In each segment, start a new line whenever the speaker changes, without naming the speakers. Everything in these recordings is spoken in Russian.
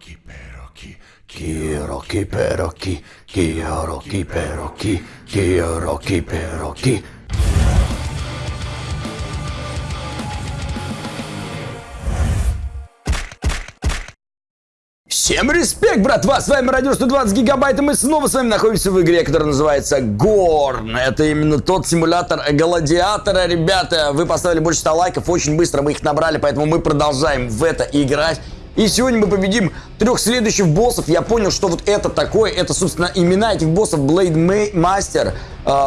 Kiroki peroki,
Kiroki peroki, kiroki peroki. Всем респект, братва! С вами Радио 120 Гигабайт, и мы снова с вами находимся в игре, которая называется Горн. Это именно тот симулятор гладиатора, ребята. Вы поставили больше 100 лайков, очень быстро мы их набрали, поэтому мы продолжаем в это играть. И сегодня мы победим трех следующих боссов. Я понял, что вот это такое, это, собственно, имена этих боссов. Blade Master,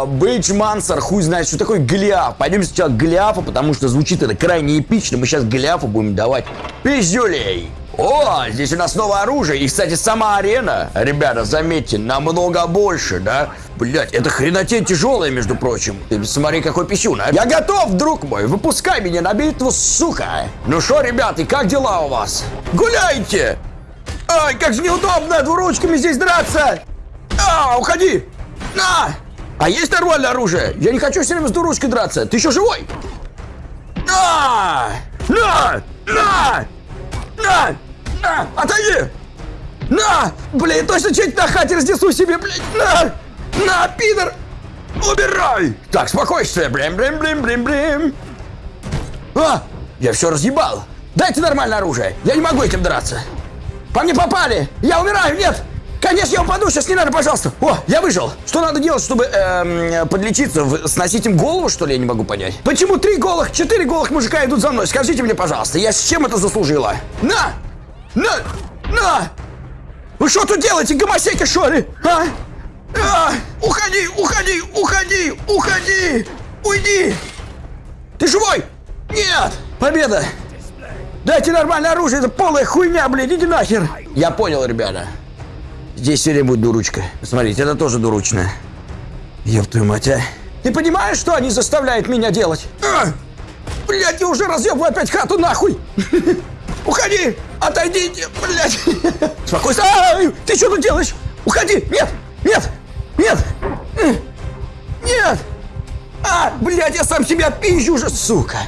Бейдж Мансер, хуй знает, что такое Голиаф. Пойдем сначала к Голиафу, потому что звучит это крайне эпично. Мы сейчас Голиафу будем давать пиздюлей. О, здесь у нас новое оружие. И, кстати, сама арена, ребята, заметьте, намного больше, да? Блять, это хренотень тяжелая, между прочим. Ты смотри, какой писюн, а. Я готов, друг мой. Выпускай меня на битву, сука. Ну что, ребята, как дела у вас? Гуляйте! Ай, как же неудобно двуручками здесь драться! А, уходи! На! А есть нормальное оружие? Я не хочу все время с двуручкой драться. Ты еще живой? На! На! На! На! На! Отойди! На! Блин, точно чуть на хате разнесу себе, блин! На! На, пидор! Убирай! Так, спокойствие! Блин, блин, блин, блин, блин! А! Я все разъебал! Дайте нормальное оружие! Я не могу этим драться! По мне попали! Я умираю! Нет! Конечно, я упаду, сейчас не надо, пожалуйста. О, я выжил. Что надо делать, чтобы эм, подлечиться? Сносить им голову, что ли, я не могу понять. Почему три голых, четыре голых мужика идут за мной? Скажите мне, пожалуйста, я с чем это заслужила? На! На! На! Вы что тут делаете, гомосеки, что ли? А? А! Уходи, уходи, уходи, уходи! Уйди! Ты живой? Нет! Победа! Дайте нормальное оружие, это полная хуйня, блин, иди нахер! Я понял, ребята. Здесь все время будет дурочка. Смотрите, это тоже дурочная. Ёб твою мать, а. Ты понимаешь, что они заставляют меня делать? А! Блядь, я уже разъебываю опять хату нахуй! Уходи! Отойдите, блядь! Спокойно! Ай, ты что тут делаешь? Уходи! Нет! Нет! Нет! Нет! А, блядь, я сам себя пизжу уже, сука!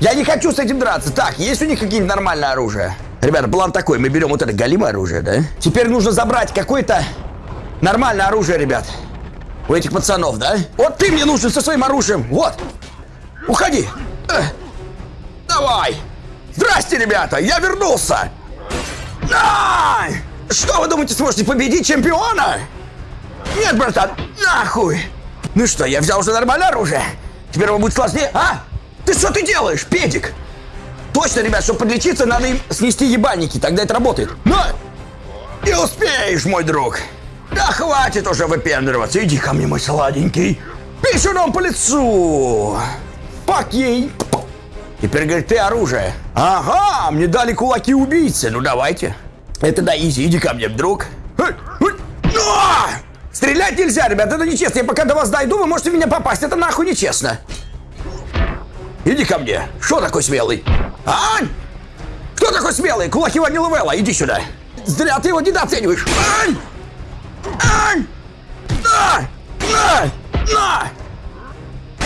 Я не хочу с этим драться. Так, есть у них какие-нибудь нормальное оружие? Ребята, план такой. Мы берем вот это галимое оружие, да? Теперь нужно забрать какое-то нормальное оружие, ребят. У этих пацанов, да? Вот ты мне нужен со своим оружием. Вот. Уходи. Давай. Здрасте, ребята. Я вернулся. Ай! Что вы думаете, сможете победить чемпиона? Нет, братан, нахуй! Ну что, я взял уже нормальное оружие? Теперь его будет сложнее, а? Ты что ты делаешь, педик? Точно, ребят, чтобы подлечиться, надо им снести ебальники, тогда это работает. Но! Не успеешь, мой друг. Да хватит уже выпендриваться, иди ко мне, мой сладенький. Писюном по лицу. Пак ей. Теперь, говорит, ты оружие. Ага, мне дали кулаки убийцы, ну давайте. Это да, изи, иди ко мне, друг. Эй, а! Стрелять нельзя, ребят, это нечестно. Я пока до вас дойду, вы можете меня попасть. Это нахуй нечестно. Иди ко мне. Что такой смелый? Ань! Кто такой смелый? Кулаки Ванила Вэлла, иди сюда. Зря ты его недооцениваешь. Ань! Ань! На! На! На!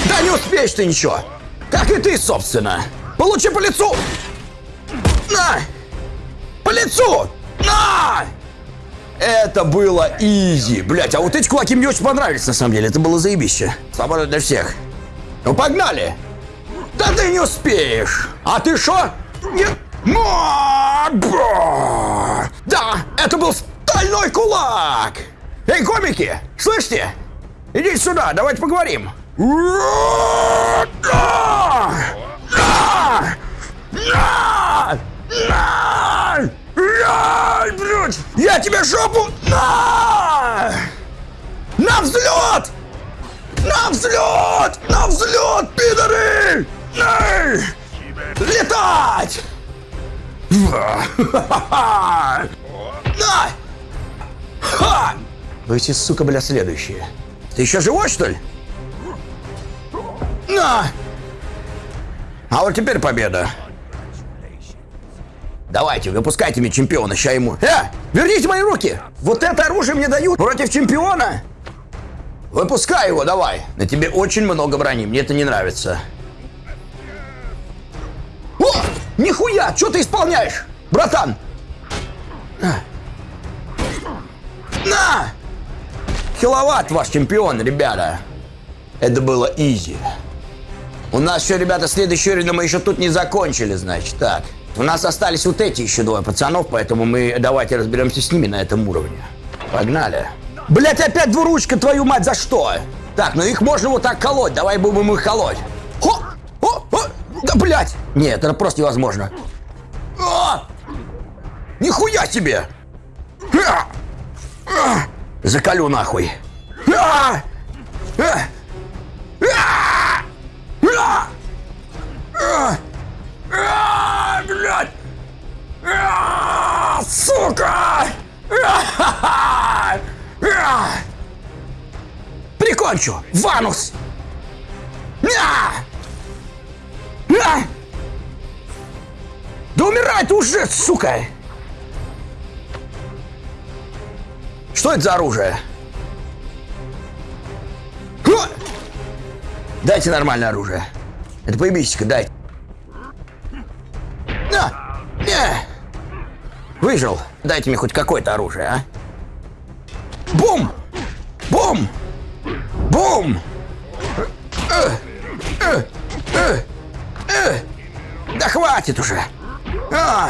Да не успеешь ты ничего. Как и ты, собственно. Получи по лицу. На! По лицу! На! Это было изи. Блять, а вот эти кулаки мне очень понравились, на самом деле. Это было заебище. Свобода для всех. Ну, погнали! Да ты не успеешь! А ты что? Нет! Да, это был стальной кулак! Эй, комики, слышите? Идите сюда, давайте поговорим. На! На! На! Блядь! Я тебе жопу! На! На взлет! На взлет! На взлет, пидоры! Эй! Летать! На! Ха! Вы все, сука, бля, следующие. Ты еще живой, что ли? На! А вот теперь победа. Давайте, выпускайте мне чемпиона, ща ему. Э, верните мои руки! Вот это оружие мне дают против чемпиона? Выпускай его, давай. На тебе очень много брони, мне это не нравится. О! Нихуя! Что ты исполняешь? Братан! На! Киловатт ваш чемпион, ребята. Это было изи. У нас все, ребята, следующий уровень, мы еще тут не закончили, значит. Так, у нас остались вот эти еще двое пацанов, поэтому мы давайте разберемся с ними на этом уровне. Погнали. Блять, опять двуручка, твою мать, за что? Так, ну их можно вот так колоть, давай будем их колоть. Хо! О! О! Да, блять! Нет, это просто невозможно. А! Нихуя себе! А! А! Нахуй. А! А! А! А! А! Прикончу! Ванус! А! А! Да умирай ты уже, сука! Что это за оружие? Ха! Дайте нормальное оружие. Это поебись-ка, дай. На! Не! Выжил. Дайте мне хоть какое-то оружие, а? Бум! Бум! Бум! Да хватит уже! А!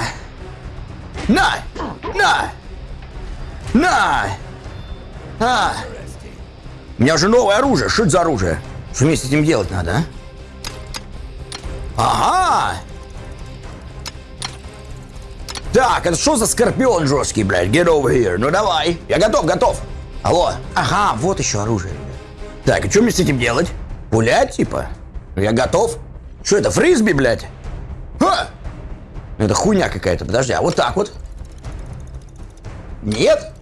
На! На! На! А! У меня уже новое оружие. Что это за оружие? Что мне с этим делать надо, а? Ага! Так, это что за скорпион жесткий, блядь? Get over here. Ну давай. Я готов, готов. Алло. Ага, вот еще оружие. Так, и что мне с этим делать? Пулять, типа? Я готов. Что это, фрисби, блядь? Ха! Это хуйня какая-то. Подожди, а вот так вот? Нет?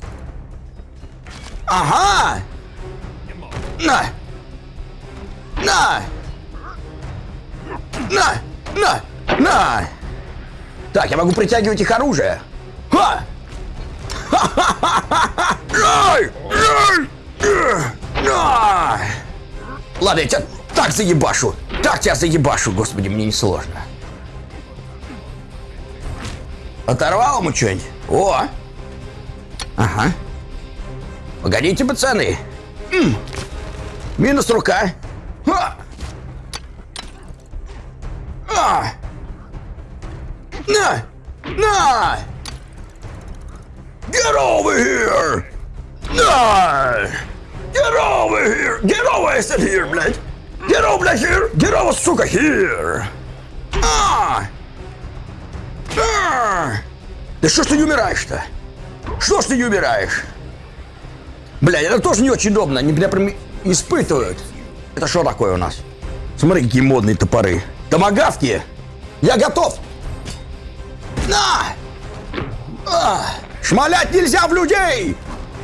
Ага! На! На! На! На! На! Так, я могу притягивать их оружие. Ха! Ай! Ладно, я тебя так заебашу. Так тебя заебашу, господи, мне не сложно. Оторвал ему что-нибудь? О! Ага. Погодите, пацаны. М. Минус рука. А! А! На! На! Get over here! На! Get over here! Get over, I said here, блядь! Get over, here! Get over, сука, here! А! А! Да что ж ты не умираешь-то? Что ж ты не умираешь? Блядь, это тоже не очень удобно. Они меня прям испытывают. Это что такое у нас? Смотри, какие модные топоры. Томагавки! Я готов! На! А! Шмалять нельзя в людей!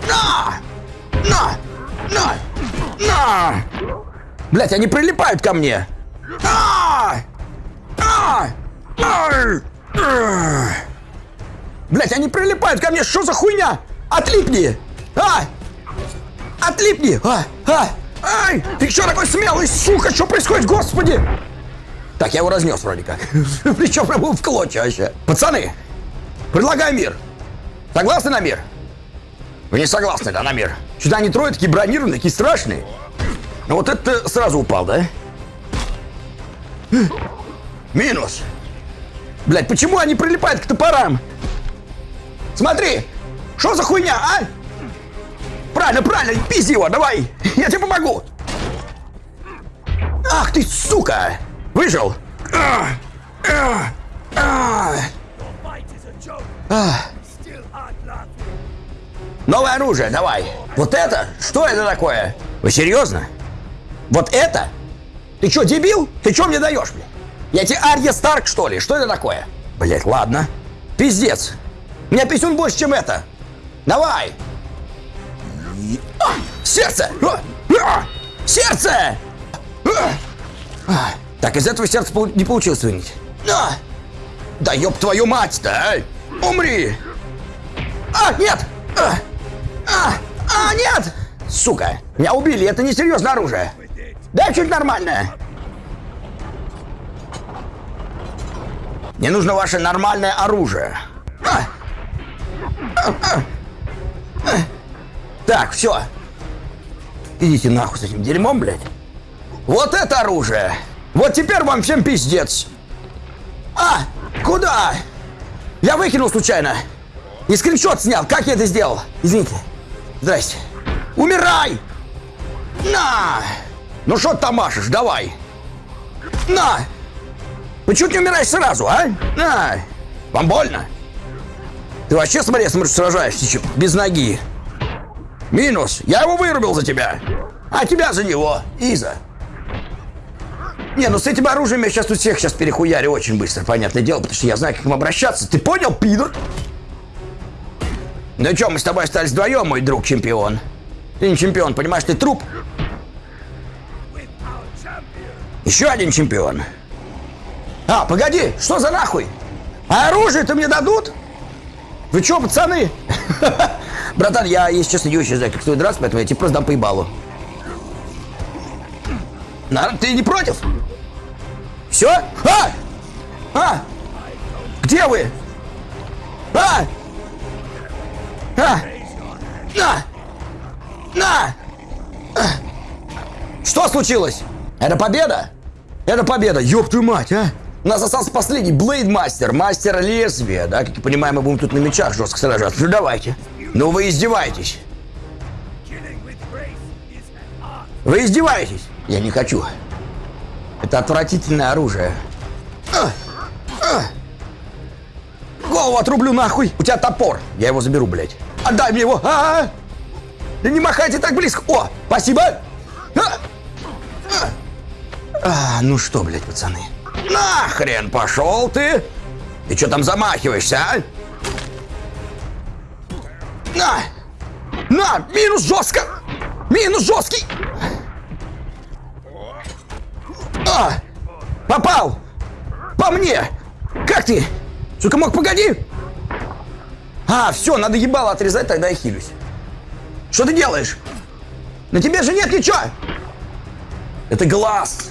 На! На! На! На! Блять, они прилипают ко мне! А! А! А! Блять, они прилипают ко мне! Что за хуйня? Отлипни! А! Отлипни! А! А! Ай! Ты что такой смелый, сука? Что происходит, господи? Так, я его разнес вроде как. Причем прям в клочья вообще. Пацаны, предлагаю мир. Согласны на мир? Вы не согласны, да, на мир? Что-то они трое такие бронированные, такие страшные. Ну вот это сразу упал, да? Минус. Блять, почему они прилипают к топорам? Смотри, что за хуйня, а? Правильно, правильно, пизди его, давай, я тебе помогу. Ах ты, сука! Выжил? А, а, а. Новое оружие, давай. Вот это? Что это такое? Вы серьезно? Вот это? Ты что, дебил? Ты что мне даешь, блядь? Я тебе Арья Старк, что ли? Что это такое? Блять, ладно. Пиздец. У меня писюн больше, чем это. Давай. Сердце! Сердце! Так, из этого сердца не получилось вынуть. Да ёб твою мать-то, а! Умри! А, нет! А! А, нет! Сука, меня убили, это не серьезное оружие. Дай чуть нормальное. Мне нужно ваше нормальное оружие. А! Так, все. Идите нахуй с этим дерьмом, блядь. Вот это оружие. Вот теперь вам всем пиздец. А, куда? Я выкинул случайно. И скриншот снял. Как я это сделал? Извините. Здрасте. Умирай! На! Ну что ты там машешь? Давай. На! Почему ты не умираешь сразу, а? На! Вам больно? Ты вообще, смотри, смотришь, сражаешься чё, без ноги. Минус. Я его вырубил за тебя. А тебя за него. Иза. Не, ну с этим оружием я сейчас тут всех сейчас перехуярю очень быстро, понятное дело, потому что я знаю, как им обращаться. Ты понял, пидор? Ну что, мы с тобой остались вдвоем, мой друг чемпион. Ты не чемпион, понимаешь, ты труп. Еще один чемпион. А, погоди, что за нахуй? А оружие-то мне дадут? Вы что, пацаны? Братан, я, если честно, не очень знаю, как стоит драться, поэтому я тебе просто дам по ебалу. Ты не против? Все? А! А! Где вы? А! А! На! На! А! Что случилось? Это победа? Это победа, ёб твою мать, а! Нас остался последний Блейд Мастер, мастер лезвия, да? Как я понимаю, мы будем тут на мечах жестко сражаться. Ну давайте. Ну вы издеваетесь. Вы издеваетесь? Я не хочу. Это отвратительное оружие. А! А! Голову отрублю нахуй. У тебя топор. Я его заберу, блядь. Отдай мне его. А -а -а! Да не махайте так близко. О, спасибо. А! А! А, ну что, блядь, пацаны. Нахрен пошел ты. Ты что там замахиваешься, а? На! На! Минус жестко! Минус жесткий! А! Попал! По мне! Как ты? Сука, мог, погоди! А, все, надо ебало отрезать, тогда я хилюсь. Что ты делаешь? На тебе же нет ничего! Это глаз!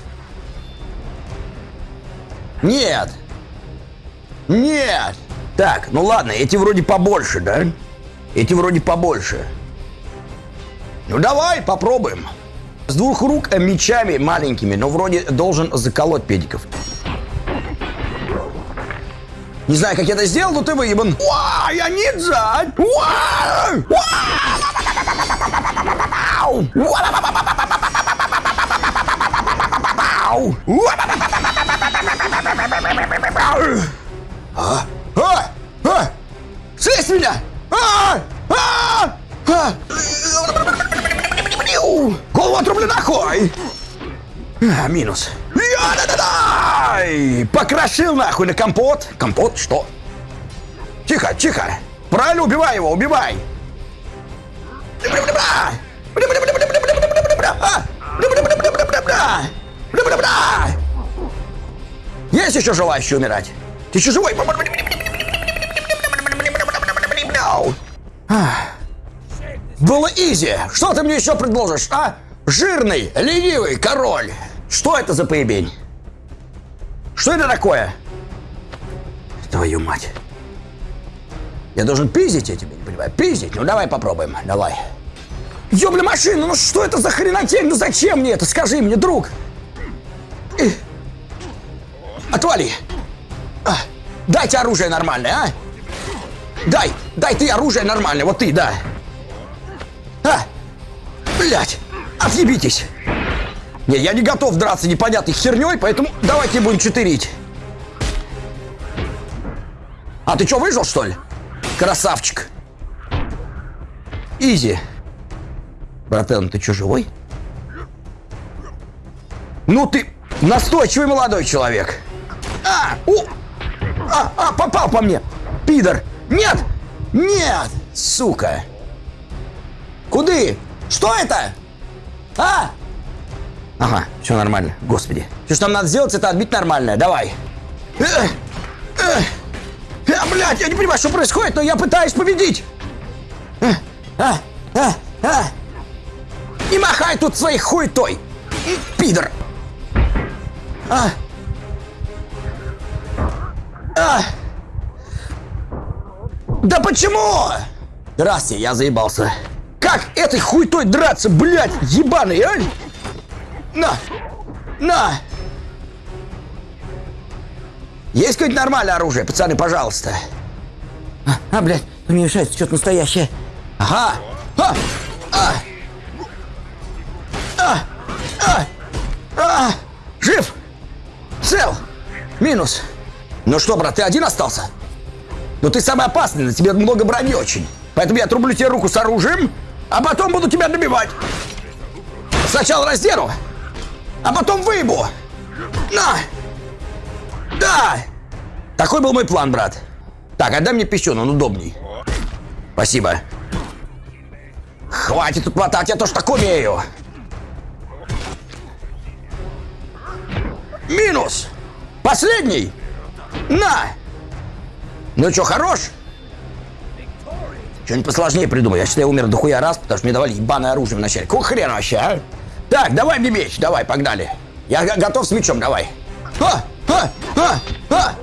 Нет! Нет! Так, ну ладно, эти вроде побольше, да? Эти вроде побольше. Ну давай, попробуем. С двух рук э, мечами маленькими, но вроде должен заколоть педиков. Не знаю, как я это сделал, но ты выебан. Уа, я ниндзя! А? А? А? Слезь меня! А! А! А! Голову отрублю нахуй! А, минус. Покрошил нахуй на компот. Компот? Что? Тихо, тихо. Правильно, убивай его, убивай. Есть еще желающий умирать? Ты еще живой? Было изи. Что ты мне еще предложишь, а? Жирный, ленивый король. Что это за поебень? Что это такое? Твою мать. Я должен пиздить, я тебе не понимаю. Пиздить? Ну давай попробуем, давай. Ёбля машина, ну что это за хренотень? Ну зачем мне это? Скажи мне, друг. Отвали. А, дайте оружие нормальное, а? Дай, дай ты оружие нормальное, вот ты, да. А, блядь, отъебитесь. Не, я не готов драться непонятной херней, поэтому давайте будем читерить. А ты что, выжил, что ли? Красавчик. Изи. Братан, ты что, живой? Ну ты настойчивый молодой человек. А, у, а, а, попал по мне. Пидор. Нет, нет, сука. Куды? Что это? А? Ага, все нормально. Господи. Все, что нам надо сделать, это отбить нормальное. Давай. Эх, эх. А, блядь, я не понимаю, что происходит, но я пытаюсь победить. А, а, а. Не махай тут своей хуйтой, пидор. А. А. Да почему? Здрасте, я заебался. Как этой хуйтой драться, блядь, ебаный, а? На! На! Есть какое-нибудь нормальное оружие, пацаны, пожалуйста. А, а блядь, мне мешает что-то настоящее. Ага! А! А! А! А! А! Жив! Цел! Минус! Ну что, брат, ты один остался? Ну ты самый опасный, на тебе много брони очень. Поэтому я отрублю тебе руку с оружием, а потом буду тебя добивать. Сначала раздеру, а потом выебу. На! Да! Такой был мой план, брат. Так, отдай мне пищу, он удобней. Спасибо. Хватит тут мотать, я тоже так умею. Минус! Последний! На! Ну что, хорош? Что-нибудь посложнее придумай. Я считаю, я умер дохуя раз, потому что мне давали ебаное оружие вначале. Какого хрена вообще, а? Так, давай мне меч, давай, погнали. Я готов с мечом, давай. А, а, а, а!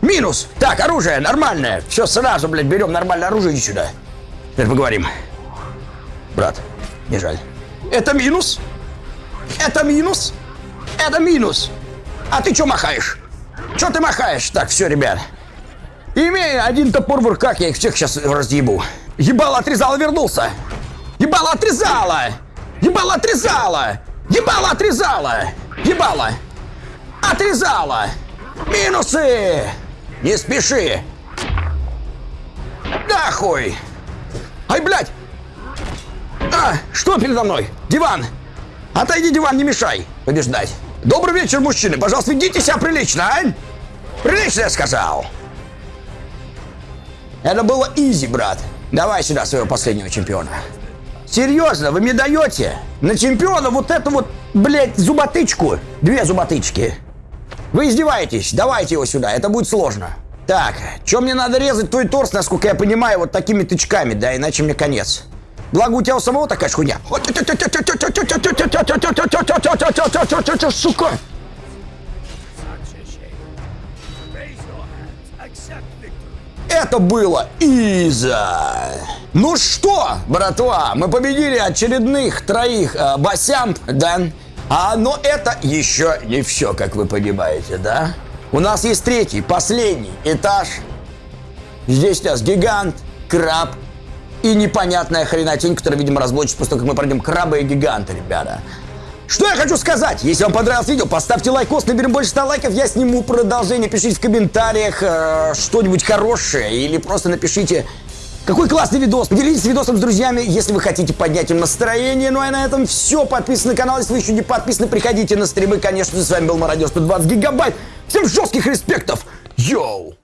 Минус! Так, оружие нормальное. Все, сразу, блядь, берем нормальное оружие, иди сюда. Теперь поговорим. Брат, не жаль. Это минус. Это минус. Это минус. А ты что махаешь? Что ты махаешь? Так, все, ребят. Имея один топор в руках, я их всех сейчас разъебу. Ебало отрезало, вернулся. Ебало отрезало. Ебало отрезало. Ебало отрезало. Ебало. Отрезало. Минусы. Не спеши. Нахуй. Ай, блядь. А, что передо мной? Диван. Отойди, диван, не мешай побеждать. Добрый вечер, мужчины. Пожалуйста, ведите себя прилично, а? Прилично, я сказал. Это было изи, брат. Давай сюда своего последнего чемпиона. Серьезно, вы мне даете на чемпиона вот эту вот, блядь, зуботычку? Две зуботычки. Вы издеваетесь? Давайте его сюда, это будет сложно. Так, что мне надо резать твой торс, насколько я понимаю, вот такими тычками, да, иначе мне конец. Благо у тебя у самого такая хуйня. Сука! Это было Иза. Ну что, братва, мы победили очередных троих э, басям, да? А, но это еще не все, как вы понимаете, да? У нас есть третий, последний этаж. Здесь у нас гигант, краб и непонятная хренотень, которая, видимо, разблочится после того, как мы пройдем краба и гиганта, ребята. Что я хочу сказать? Если вам понравилось видео, поставьте лайкос, наберем больше 100 лайков, я сниму продолжение. Пишите в комментариях э, что-нибудь хорошее или просто напишите, какой классный видос. Поделитесь видосом с друзьями, если вы хотите поднять им настроение. Ну а на этом все. Подписывайтесь на канал, если вы еще не подписаны, приходите на стримы. Конечно же, с вами был Мародер 120 гигабайт. Всем жестких респектов. Йоу!